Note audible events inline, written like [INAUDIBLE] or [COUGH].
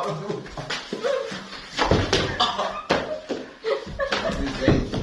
fora do lugar. [LAUGHS] Tá